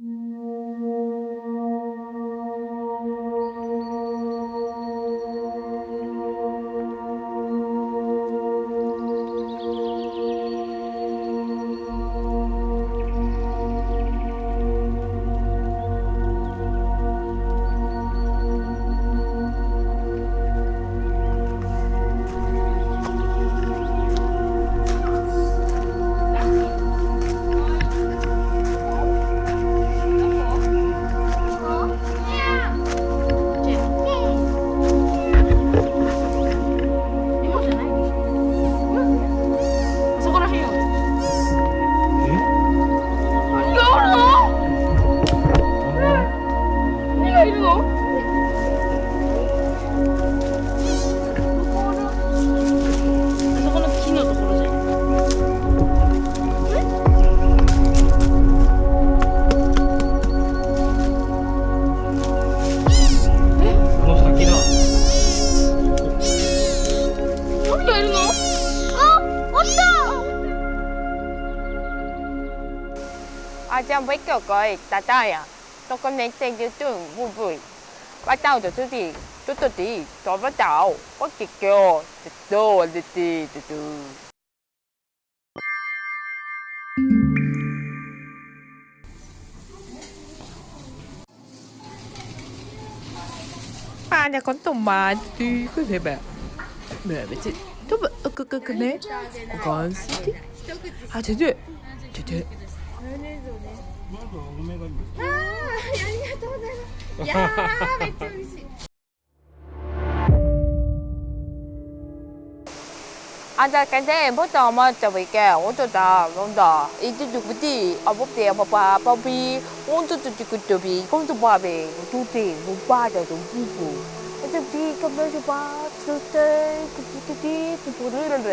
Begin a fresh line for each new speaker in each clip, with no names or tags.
そ
kiểu coi ta ta à Tôi có nên tên như tưởng vui vui Bắt đầu từ thứ gì Tôi tôi tí Tôi bắt đầu Có kì kêu Từ từ từ từ từ từ
Ma nhà con tổng mà đi cứ thế bẻ, Mẹ biết chứ, Tôi bật ơ cơ cơ cơ nè Con sĩ thích À thế thế Thế thế
あんたかねボタンまったわけおとだなんだいつどこであぼってパパパピおんとととくとびこんとばべとてぼばだとぶぶえとびかべじばとてくくくてととるるる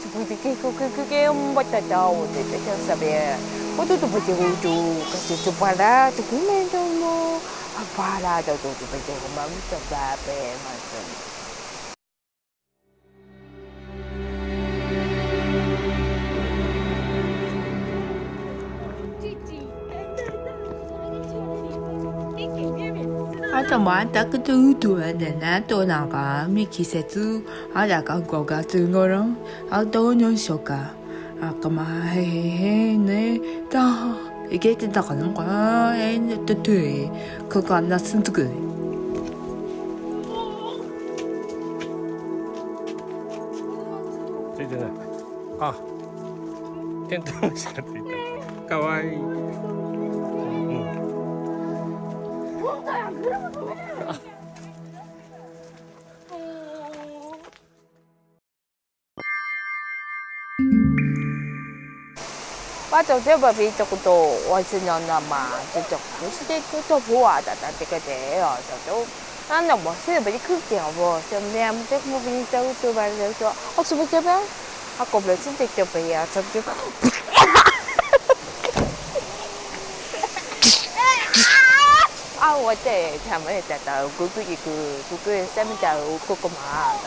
とぶてけこくくけんばただおててかさべおととぶておとかてとばらとくめんともあばらだととぶておまみとばべまと
あともあんたくとうとやでなとなんかみ季節あだか5月頃あどうにしあかまへへへね。だいけてたかなんかえんとといここあんなすんとく。
ついてない。あかわいい、
我就这么比这个多，我是那那嘛，这种不是这个做不完的，但这个的哦，这都。anh đồng bộ sẽ bị cứ kẹo vô xem em chắc mua viên châu tôi bà đều cho ông sẽ bị chơi bé à cùng lại xin tiền cho bị à xong chứ à 我这他们在到姑姑一个姑姑三米到姑姑嘛。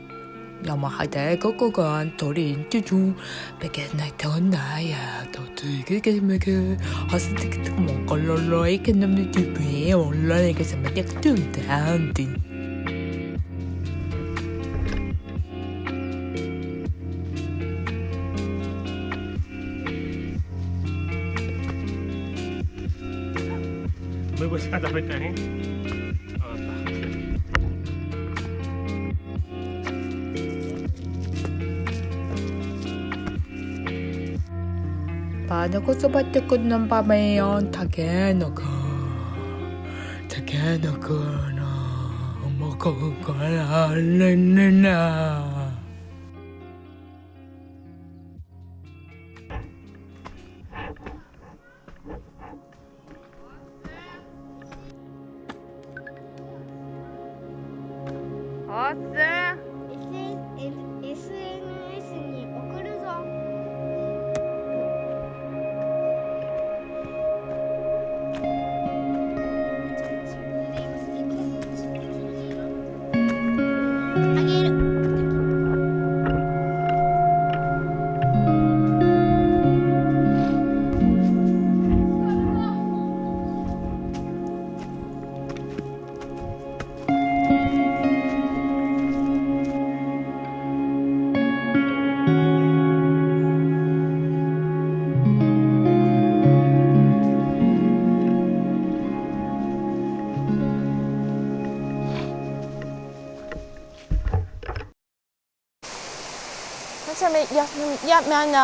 Yamaha'da kokogan torin tuju Peket na ton na ya to tuge ke mege Hasa tik tik mongkololo ikan nam nu tupe Ola nega sama
tek tung tan tin Мы бы сюда запытали.
パナコそばってくんのパメヨンタケノコタケノコのもこからねねな
あげる。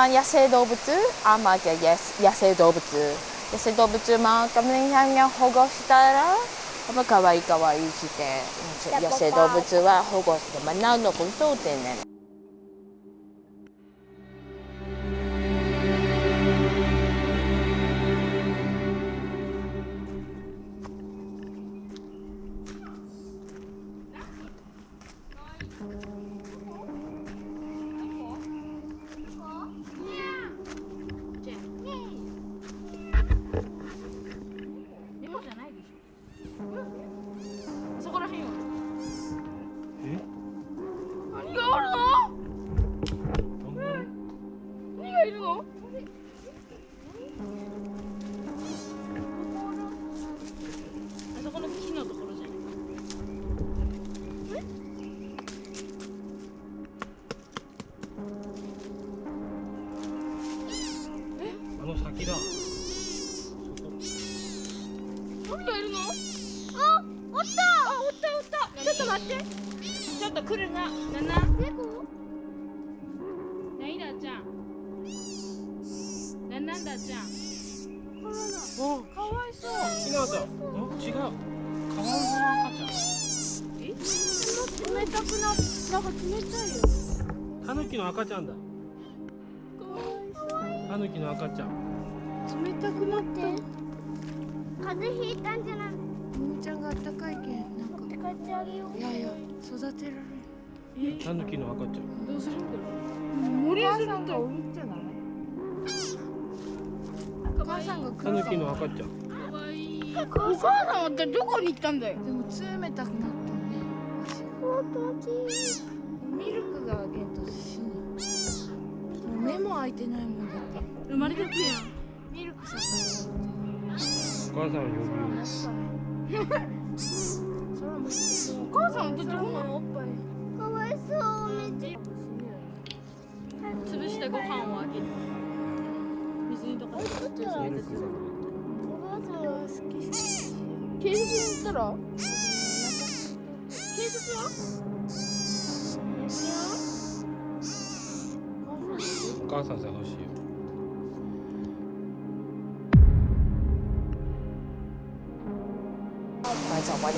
野生動物あまあじゃ野野生動物野生動物まあカメさんが保護したらまあ可愛い可愛いして野生動物は保護してまあ何のことってね
来るな。なな
猫
何だちゃん。ななんだちゃん。
お
かわいそう。
違う。だん違う。カワウソの赤ちゃん。
え？冷たくななんか冷たいよ。
タヌキの赤ちゃんだ。
かわい
タヌキの赤ちゃん。
そう冷たくなって
風邪ひいたんじゃない？
ももちゃんがあったかいけんなんか。
って帰ってあげよう。
いやいや育てられ
タヌキの赤ちゃん
どうするんだろう森するんだ
るんじゃない？お母さんが
タヌキの赤ちゃん
かわいいお母さんはどこに行ったんだよ？
でも冷たくなったね足
大きい
ミルクがあげんと死ぬもう目も開いてないもんだって
生まれてくやん
ミルクさ
お母さんを呼ぶ
お母さんどっちも
おっぱい
そうめっちゃ
潰してご飯をあげる水にとか
ミルクが
お母さんは好き
警察に行ったら警察は
お母さん探しいよ。ど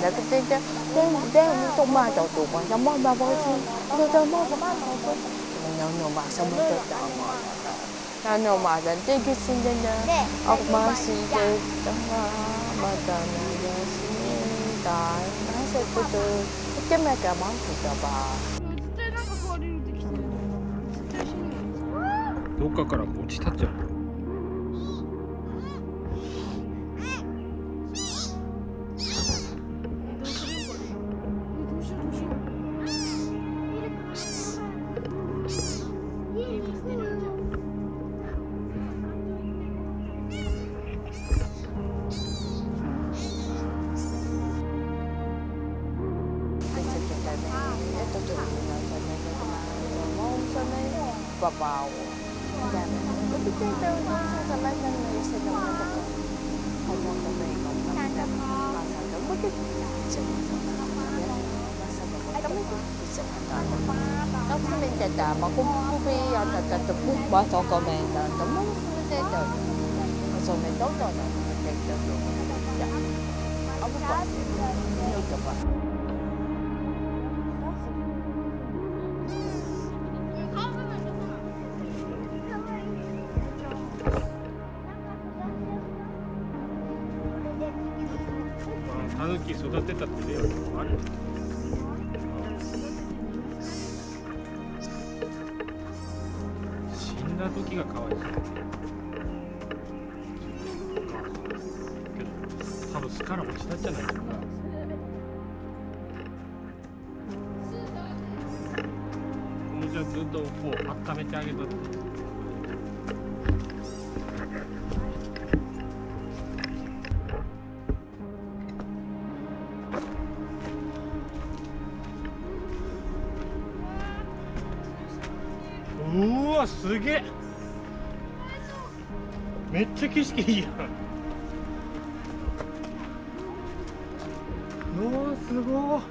っかから落ちたっ
都骂到都
ババをみたいな。Tapi saya tahu dia sama sama dia sedang mendapat ngomong sama ikan. Masa kamu tu bisa masa kamu tu bisa nó cũng nên chặt chặt mà cũng cũng bị ở chặt chặt chặt cũng bỏ cho con mình là nó muốn nó sẽ chờ mà rồi mình tốt rồi là mình chặt chặt được dạ ông có nhiều chụp à
時育てたって例はある死んだ時がかわいそうけど多分巣から落ちたんじゃないか。なもうじゃずっとこう温めてあげたってう。景色いいやんうわすごい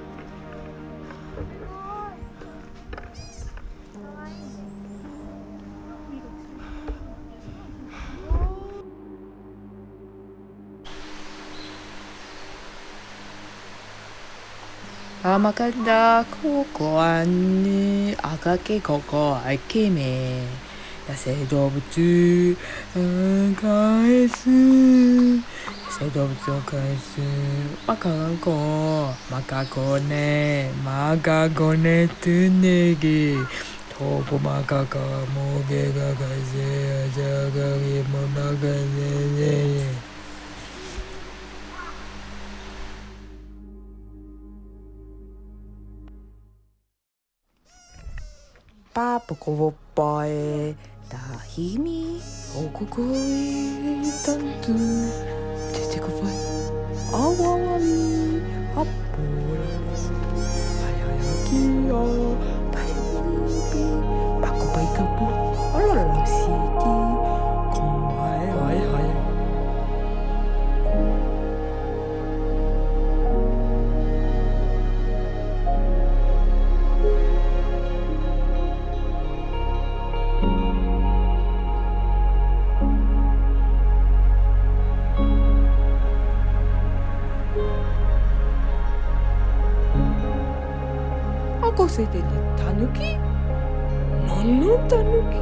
甘かった。ここはね赤きここはイケメ野生動物返す。野生動物を返す。マカゴマカゴネマカゴネネギトコマカカモゲガガゼアジャガモナガゼゼパープコボッパた日々王国へいたんと。出てこいあわわりあっぽらはややきやお腹空いててタヌキ何のタヌキ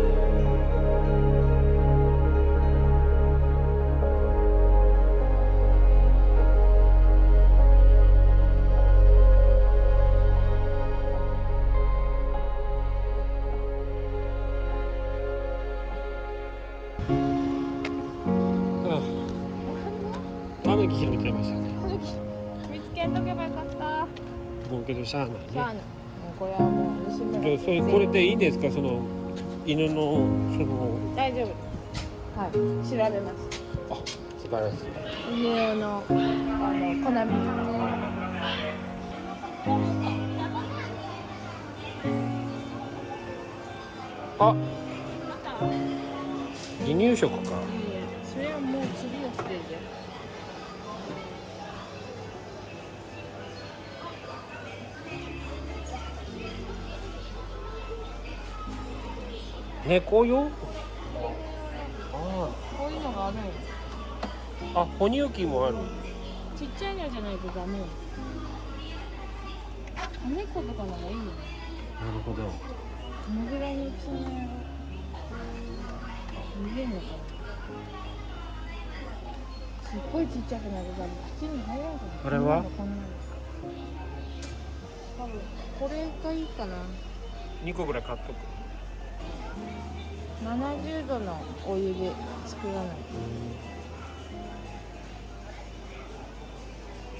見つけとけばよかった。
もうけどしゃあないね。
これはもう盗む
じゃあそれこれでいいんですか？その犬のその
大丈夫。ですはい。調べます。
あ素晴らしい。
犬用のあの粉水
あ離乳食か猫用？あ
こういうのがあるの
ああ哺乳器もある。
ちっちゃいのじゃないとダメよ。猫とかならいいよ
なるほど。
どのぐらいの大きさなの見れんのかな。すっごいちっちゃくなるから口に入らんかな。
これは？
多分これがいいかな。
2個ぐらい買っとく
70度のお湯で作らない。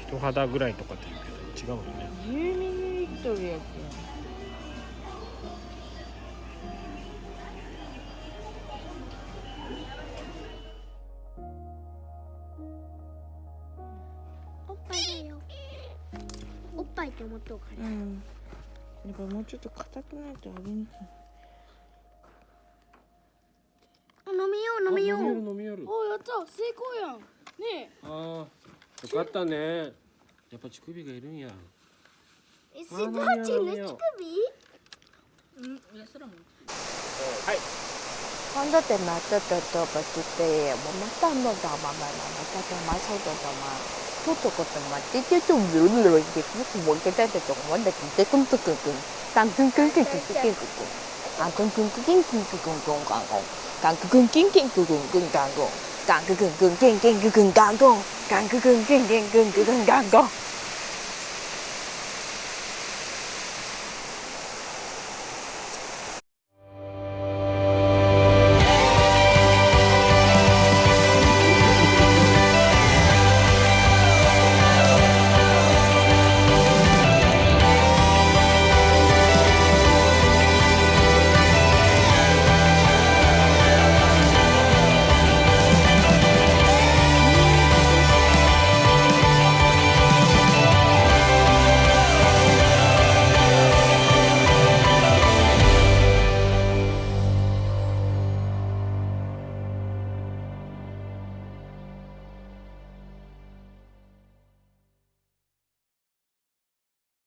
人肌ぐらいとかって言うけど違うよね。
10ミリリットルやって
おっぱいだよおっぱいって思っとうから
うん。やっぱもうちょっと硬くないとあげにくい
飲みよう飲みよう。おやった成功やん。ねえ。
ああよかったね。やっぱ乳首がいるんや。
え、ス
ーパーチン乳首？う
ん、いや、そらも。はい。今度ってまた
たたばきて、もう
ま
たの
だまままま、またまさとだま。ちょっとこっまって、ちょっとずるずるいって、もっともいけたってとこまで来て、くんとくんくん。くんくんくんくんくんくんくんくん。あ、くんくんくんくんくんくんくんくんくんくんくん。Càng cực cực 干枯更更 kiên, tôi đừng cần càng